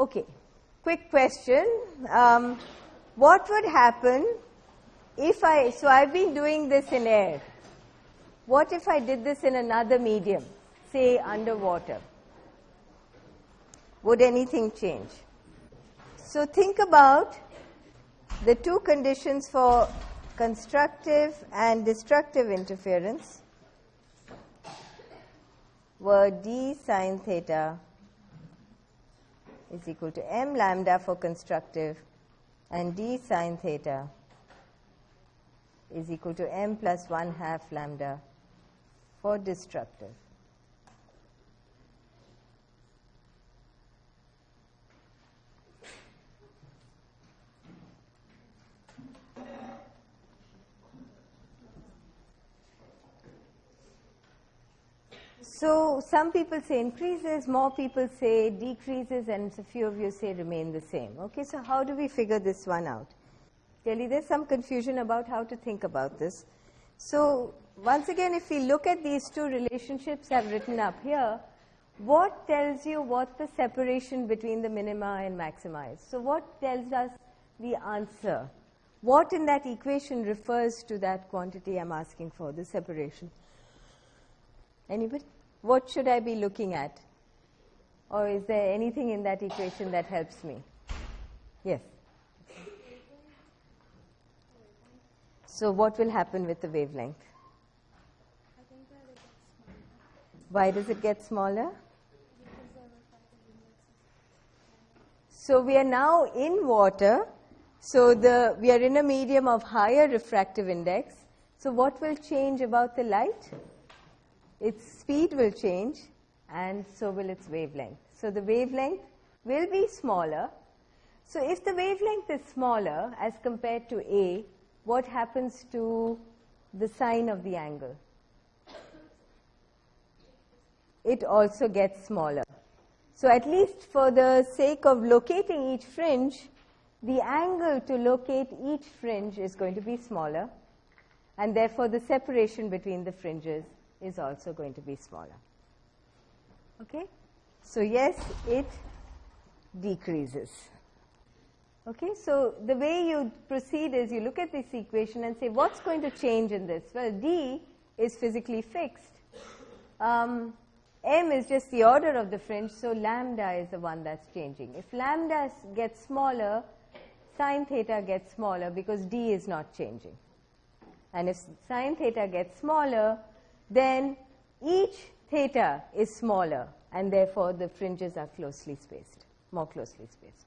Okay, quick question. Um, what would happen if I, so I've been doing this in air. What if I did this in another medium, say underwater? Would anything change? So think about the two conditions for constructive and destructive interference were d sine theta is equal to m lambda for constructive and d sine theta is equal to m plus 1 half lambda for destructive. So some people say increases, more people say decreases, and a few of you say remain the same. Okay, so how do we figure this one out? Clearly, there's some confusion about how to think about this. So once again, if we look at these two relationships I've written up here, what tells you what the separation between the minima and maxima is? So what tells us the answer? What in that equation refers to that quantity I'm asking for, the separation? Anybody? What should I be looking at? Or is there anything in that equation that helps me? Yes. So what will happen with the wavelength? Why does it get smaller? So we are now in water. So the we are in a medium of higher refractive index. So what will change about the light? Its speed will change and so will its wavelength. So the wavelength will be smaller. So if the wavelength is smaller as compared to A, what happens to the sine of the angle? It also gets smaller. So at least for the sake of locating each fringe, the angle to locate each fringe is going to be smaller and therefore the separation between the fringes is also going to be smaller. Okay? So yes, it decreases. Okay, so the way you proceed is you look at this equation and say, what's going to change in this? Well, D is physically fixed. Um, M is just the order of the fringe, so lambda is the one that's changing. If lambda gets smaller, sine theta gets smaller because D is not changing. And if sine theta gets smaller, then each theta is smaller and therefore the fringes are closely spaced, more closely spaced.